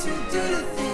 To do the things.